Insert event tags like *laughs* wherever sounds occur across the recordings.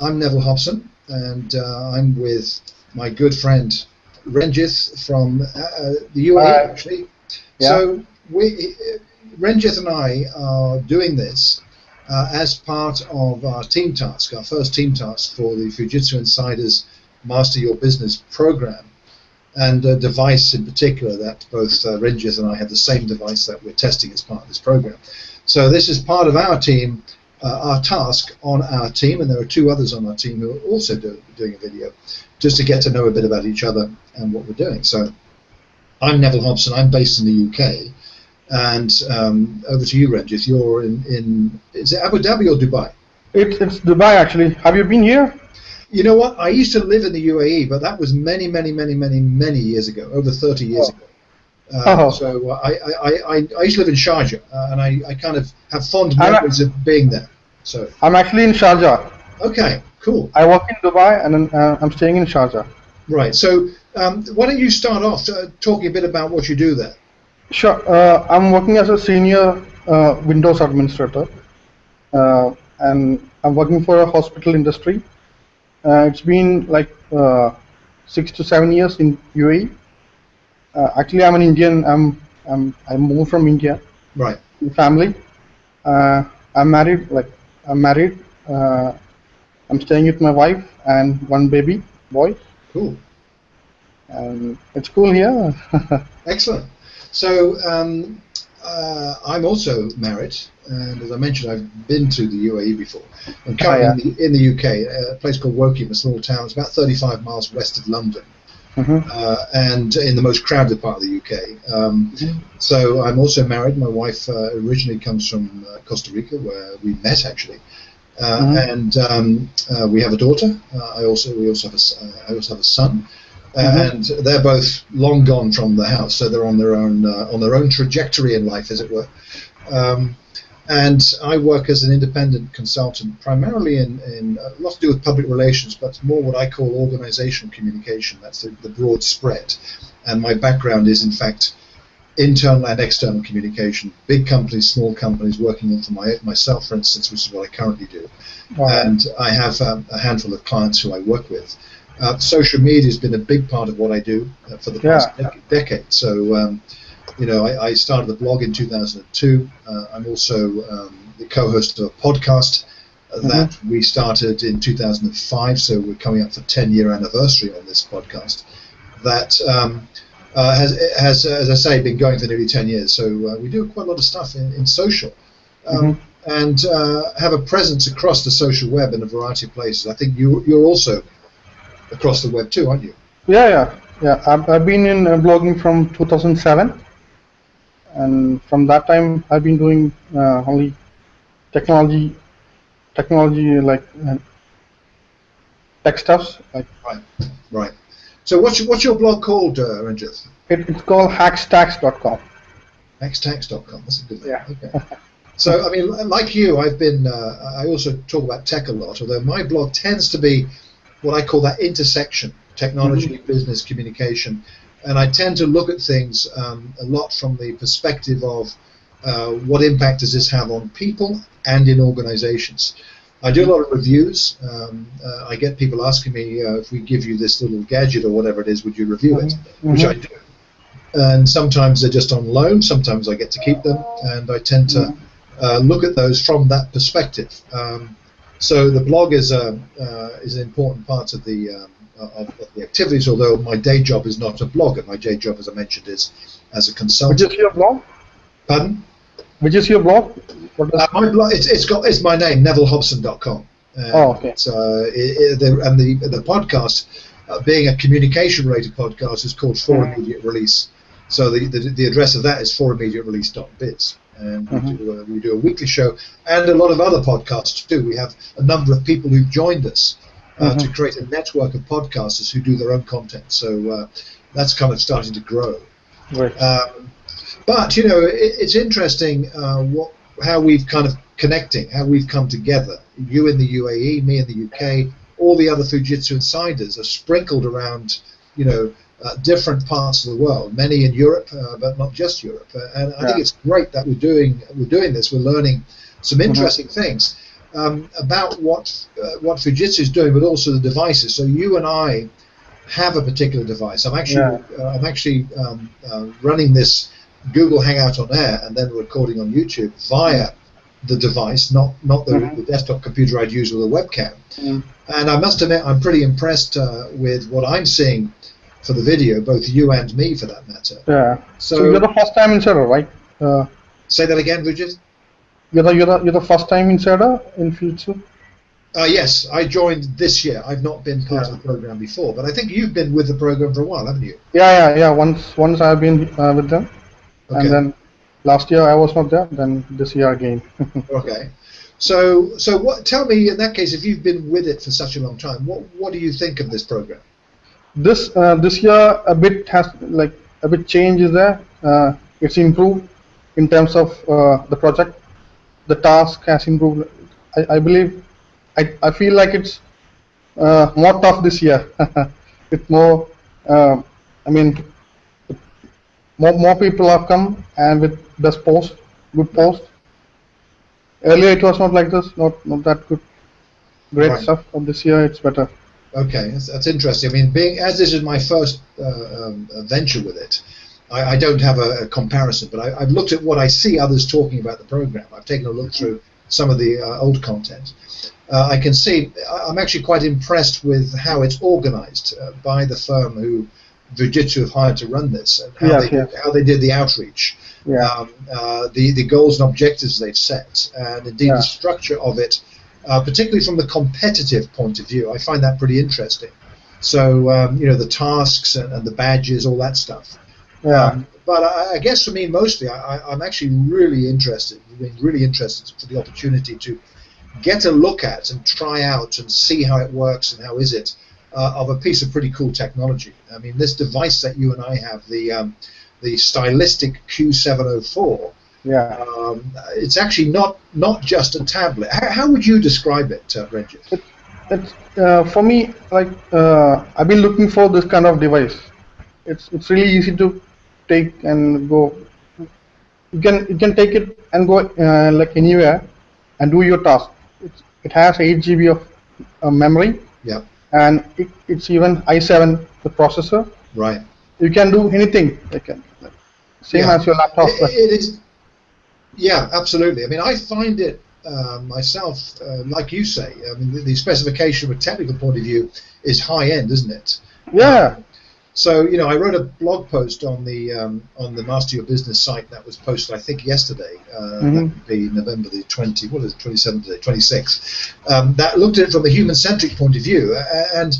I'm Neville Hobson, and uh, I'm with my good friend Renjith from uh, the UAE, actually. Yeah. So we, Renjith and I are doing this uh, as part of our team task, our first team task for the Fujitsu Insiders Master Your Business program, and a device in particular that both uh, Renjith and I have the same device that we're testing as part of this program. So this is part of our team, uh, our task on our team, and there are two others on our team who are also do, doing a video, just to get to know a bit about each other and what we're doing. So I'm Neville Hobson. I'm based in the UK. And um, over to you, Renjith. You're in, in is it Abu Dhabi or Dubai? It's, it's Dubai, actually. Have you been here? You know what? I used to live in the UAE, but that was many, many, many, many, many years ago, over 30 years oh. ago. Uh, oh. So uh, I, I, I, I used to live in Sharjah, uh, and I, I kind of have fond memories of being there. So I'm actually in Sharjah. Okay, cool. I work in Dubai, and uh, I'm staying in Sharjah. Right. So um, why don't you start off uh, talking a bit about what you do there? Sure. Uh, I'm working as a senior uh, Windows administrator, uh, and I'm working for a hospital industry. Uh, it's been like uh, six to seven years in UAE. Uh, actually, I'm an Indian. I'm, I'm I moved from India. Right. Family. Uh, I'm married. Like I'm married. Uh, I'm staying with my wife and one baby boy. Cool. And it's cool here. *laughs* Excellent. So um, uh, I'm also married, and as I mentioned, I've been to the UAE before. I'm currently oh, yeah. in, the, in, the, UK, a place called Woking, a small town. It's about 35 miles west of London. Mm-hmm. Uh, and in the most crowded part of the UK. Um, mm-hmm. So I'm also married. My wife uh, originally comes from uh, Costa Rica, where we met actually, uh, mm-hmm. and um, uh, we have a daughter. I also we also have a I also have a son mm-hmm. and they're both long gone from the house, so they're on their own uh, on their own trajectory in life, as it were. Um, and I work as an independent consultant, primarily in, in uh, a lot to do with public relations, but more what I call organizational communication. That's the, the broad spread. And my background is, in fact, internal and external communication. Big companies, small companies, working for my, myself, for instance, which is what I currently do. Wow. And I have um, a handful of clients who I work with. Uh, social media has been a big part of what I do uh, for the past yeah. decade. So, um, you know, I, I, started the blog in 2002. Uh, I'm also um, the co-host of a podcast uh, mm-hmm. that we started in 2005. So we're coming up for 10 year anniversary on this podcast. That um, uh, has, has, as I say, been going for nearly 10 years. So uh, we do quite a lot of stuff in, in social. Um, mm-hmm. And have a presence across the social web in a variety of places. I think you, you're also across the web too, aren't you? Yeah, yeah, yeah. I've, I've been in uh, blogging from 2007, and from that time I've been doing uh, only technology, technology like uh, tech stuffs. Like right, right. So what's your, what's your blog called, uh? It, it's called hackstacks.com. Hackstacks.com. That's a good name. Yeah. Okay. So, I mean, like you, I've been. Uh, I also talk about tech a lot. Although my blog tends to be what I call that intersection technology, mm-hmm. business, communication. And I tend to look at things um, a lot from the perspective of uh, what impact does this have on people and in organizations. I do a lot of reviews. Um, uh, I get people asking me uh, if we give you this little gadget or whatever it is, would you review it? Mm-hmm. Which I do. And sometimes they're just on loan. Sometimes I get to keep them, and I tend to mm-hmm. uh, look at those from that perspective. Um, so the blog is a uh, is an important part of the um, of, of, the activities. Although my day job is not a blogger, my day job, as I mentioned, is as a consultant. Which is your blog? Pardon? Which is your blog? Uh, my blog. It's, it's got it's my name, NevilleHobson.com. Uh, oh, okay. Uh, it, it, the, and the the podcast, uh, being a communication-related podcast, is called For mm. Immediate Release. So the, the, the address of that is forimmediaterelease.biz and we, mm-hmm. do a, we do a weekly show and a lot of other podcasts too. We have a number of people who've joined us uh, mm-hmm. to create a network of podcasters who do their own content. So uh, that's kind of starting to grow. Right. Um, but you know, it, it's interesting uh, what how we've kind of connecting, how we've come together. You in the UAE, me in the UK, all the other Fujitsu insiders are sprinkled around, you know, uh, different parts of the world, many in Europe, uh, but not just Europe. Uh, and I yeah. think it's great that we're doing we're doing this. We're learning some mm-hmm. interesting mm-hmm. things. um, about what uh, what Fujitsu is doing, but also the devices. So you and I have a particular device. I'm actually Yeah. uh, I'm actually um, uh, running this Google Hangout on air and then recording on YouTube via the device, not not the, Mhm. the desktop computer I'd use with a webcam. Mm. And I must admit, I'm pretty impressed uh, with what I'm seeing for the video, both you and me, for that matter. Yeah. So, So, you're the first time insider, right? Uh, say that again, Vijay. you're the you're the you're the first time insider in Fujitsu? Uh, yes, I joined this year. I've not been part Yeah. of the program before, but I think you've been with the program for a while, haven't you? Yeah, yeah, yeah. Once once I've been uh, with them, Okay. and then last year I was not there. Then this year again. *laughs* Okay. So, so what? Tell me, in that case, if you've been with it for such a long time, what what do you think of this program? This uh, this year a bit has like a bit change is there. Uh, it's improved in terms of uh, the project. The task has improved. I, I believe. I, I feel like it's uh, more tough this year. *laughs* it's more. Uh, I mean, more more people have come and with best post, good post. Earlier it was not like this. Not not that good. Great Right. stuff. But this year it's better. Okay, that's, that's interesting. I mean, being as this is my first uh, um, venture with it, I, I don't have a, a comparison, but I, I've looked at what I see others talking about the program. I've taken a look through some of the uh, old content. Uh, I can see I'm actually quite impressed with how it's organized uh, by the firm who Fujitsu have hired to run this and how, Yes, they, yes. how they did the outreach. Yeah. um, uh, the the goals and objectives they've set, and indeed Yeah. the structure of it, uh, particularly from the competitive point of view. I find that pretty interesting. So um, you know the tasks and, and the badges, all that stuff. yeah. Um, but I, I guess for me, mostly, I, I, I'm actually really interested. Really interested for the opportunity to get a look at and try out and see how it works and how is it uh, of a piece of pretty cool technology. I mean, this device that you and I have, the um, the stylistic Q704, yeah. um, it's actually not not just a tablet. How, how would you describe it, uh, Ranjit? It's uh, for me like uh, I've been looking for this kind of device. It's it's really easy to take and go. You can you can take it and go uh, like anywhere and do your task. It's, it has 8 GB of uh, memory Yeah, and it, it's even i7 the processor. right. You can do anything. Like, uh, like same Yeah. as your laptop. It- it is. Yeah, absolutely. I mean, I find it uh, myself, uh, like you say. I mean, the, the specification from a technical point of view is high end, isn't it? yeah. So you know, I wrote a blog post on the um, on the Master Your Business site that was posted, I think, yesterday. Uh, That Mhm. would be November the twenty. What is it? Twenty seventh today, twenty sixth. Um, that looked at it from a human centric point of view. And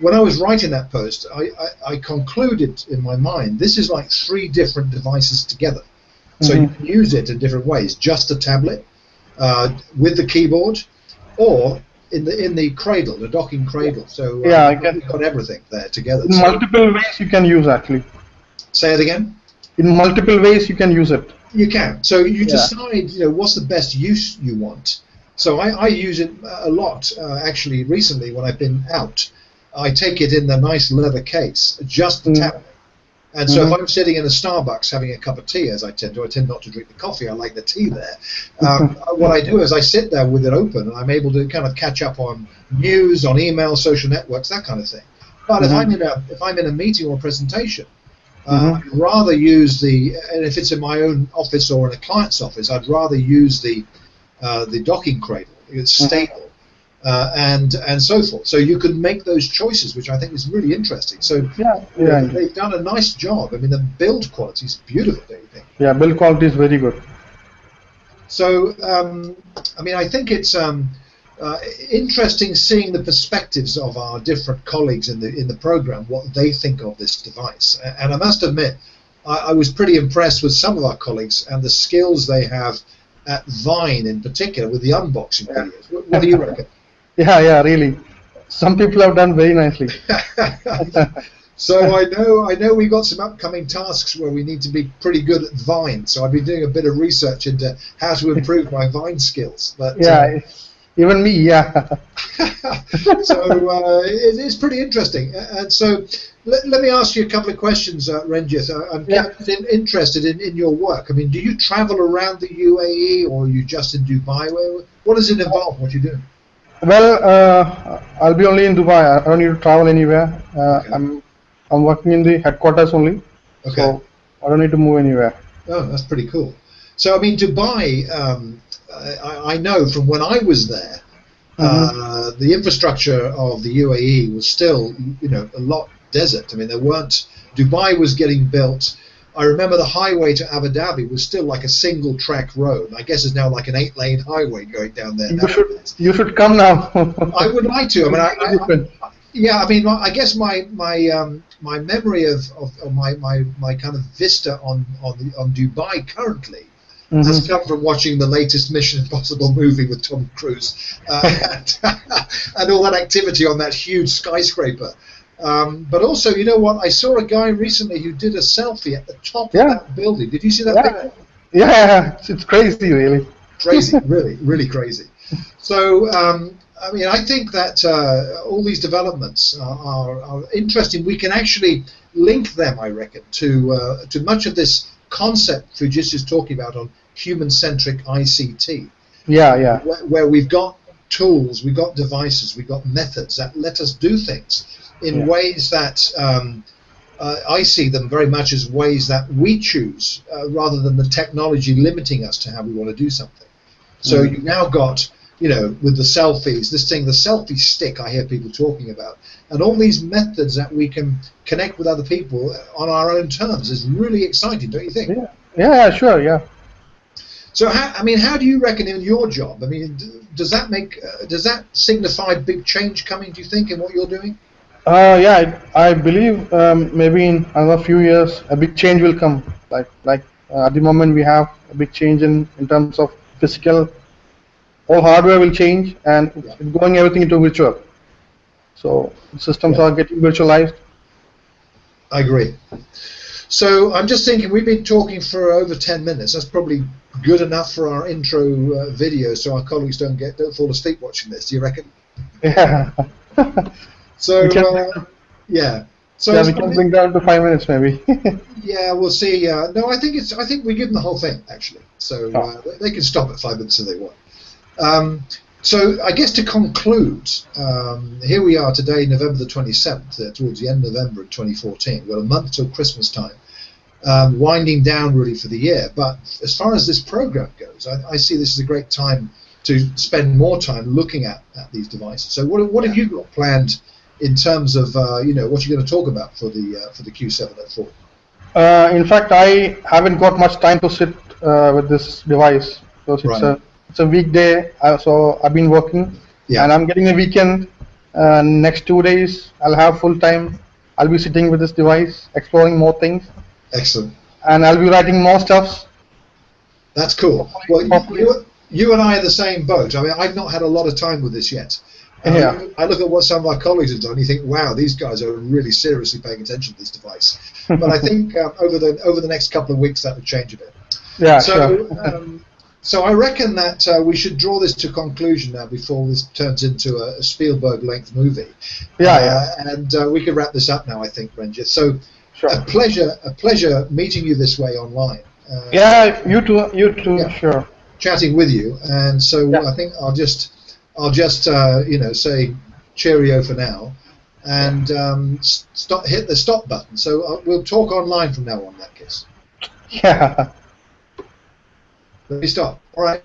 when I was writing that post, I, I, I concluded in my mind this is like three different devices together. So you Mhm. can use it in different ways. Just a tablet uh, with the keyboard, or in the in the cradle, the docking cradle. So uh, Yeah, I get- you've got everything there together. In So- multiple ways you can use actually. say it again. In multiple ways you can use it. You can. So you Yeah. decide, you know, what's the best use you want. So I, I use it a lot. Uh, actually, recently when I've been out, I take it in the nice leather case, just the Mm. tablet. And so Mhm. if I'm sitting in a Starbucks having a cup of tea, as I tend to, I tend not to drink the coffee. I like the tea there. Um, what I do is I sit there with it open, and I'm able to kind of catch up on news, on email, social networks, that kind of thing. But if Mhm. I'm in a if I'm in a meeting or a presentation, uh, Mhm. I'd rather use the and if it's in my own office or in a client's office, I'd rather use the uh, the docking cradle. It's Mhm. stable. Uh, and and so forth. So you can make those choices, which I think is really interesting. So Yeah. Yeah. they've done a nice job. I mean, the build quality is beautiful. Don't you think? Yeah. Build quality is very good. So, um, I mean, I think it's um, uh, interesting seeing the perspectives of our different colleagues in the in the program, what they think of this device. And I must admit, I, I was pretty impressed with some of our colleagues and the skills they have at Vine, in particular, with the unboxing videos. What, what do you reckon? Yeah. Yeah. Really. Some people have done very nicely. *laughs* so I know I know we've got some upcoming tasks where we need to be pretty good at Vine. So I've been doing a bit of research into how to improve my Vine skills. But uh, Yeah. Even me. Yeah. *laughs* so uh, it, it's pretty interesting. And so let, let me ask you a couple of questions, uh, Ranjit. I- I'm Yeah. in, interested in, in your work. I mean, do you travel around the UAE or are you just in Dubai? Where, what does it involve? What you do? Well, uh, I'll be only in Dubai. I don't need to travel anywhere. Uh, Okay. I'm I'm working in the headquarters only, Okay. so I don't need to move anywhere. Oh, that's pretty cool. So, I mean, Dubai, um, I, I know from when I was there, uh, the infrastructure of the UAE was still, you know, a lot desert. I mean, there weren't, Dubai was getting built. I remember the highway to Abu Dhabi was still like a single track road. I guess it's now like an eight lane highway going down there. You should you should come now. I would like to. I mean, I, *laughs* I, Different. yeah, I mean, I guess my my um, my memory of, of, of my, my, my kind of vista on on the, on Dubai currently has Mhm. come from watching the latest Mission Impossible movie with Tom Cruise uh, and, *laughs* and all that activity on that huge skyscraper. Um, but also, you know what? I saw a guy recently who did a selfie at the top Yeah. of that building. Did you see that Yeah. picture? Yeah, *laughs* it's, crazy, really. crazy, *laughs* really, really crazy. So, um, I mean, I think that uh, all these developments are, are, are interesting. We can actually link them, I reckon, to uh, to much of this concept Fujitsu is talking about on human-centric ICT, Yeah, yeah, where, where we've got tools, we've got devices, we've got methods that let us do things in Yeah. ways that um, uh, I see them very much as ways that we choose uh, rather than the technology limiting us to how we want to do something. So Mhm. you've now got, you know, with the selfies, this thing, the selfie stick I hear people talking about, and all these methods that we can connect with other people on our own terms is really exciting, don't you think? yeah, yeah, sure, yeah. So, how, I mean, how do you reckon in your job? I mean, does that make, uh, does that signify big change coming? Do you think in what you're doing? Uh, yeah, I, I believe um, maybe in another few years a big change will come. Like like uh, at the moment we have a big change in, in terms of physical. All hardware will change and Yeah. going everything into virtual. So systems Yeah. are getting virtualized. I agree. So I'm just thinking we've been talking for over 10 minutes. That's probably good enough for our intro uh, video, so our colleagues don't get don't fall asleep watching this. Do you reckon? Yeah. *laughs* *laughs* So We can- uh, yeah. So yeah, we can bring down to five minutes maybe. *laughs* yeah, we'll see. Uh, no, I think it's. I think we give them the whole thing actually. So Oh. uh, they can stop at five minutes if they want. Um, so I guess to conclude, um, here we are today, November the 27th, uh, towards the end of November of 2014. We've got a month till Christmas time, um, winding down really for the year. But as far as this program goes, I, I see this as a great time to spend more time looking at, at these devices. So what, what have you got planned in terms of uh, you know what you're going to talk about for the uh, for the Q704? Uh, in fact, I haven't got much time to sit uh, with this device because it's Right. a it's a weekday. Uh, so I've been working, Yeah. and I'm getting a weekend. Uh, next two days, I'll have full time. I'll be sitting with this device, exploring more things, Excellent. and I'll be writing more stuffs. That's cool. Well, Hopefully- you, you and I are the same boat. I mean, I've not had a lot of time with this yet. I- Yeah. I look at what some of our colleagues have done. You think, wow, these guys are really seriously paying attention to this device. But I think um, over the over the next couple of weeks that would change a bit. Yeah, so, sure. um, so I reckon that uh, we should draw this to conclusion now before this turns into a, a Spielberg-length movie. Yeah, Uh, yeah. And uh, we could wrap this up now, I think, Ranjit. So, Sure. a pleasure, a pleasure meeting you this way online. Uh, Yeah, you too. You too. Yeah. Sure. chatting with you, and so Yeah. I think I'll just I'll just uh, you know say cheerio for now, and um, stop hit the stop button. So uh, we'll talk online from now on. In that case, Yeah. let me stop. All right.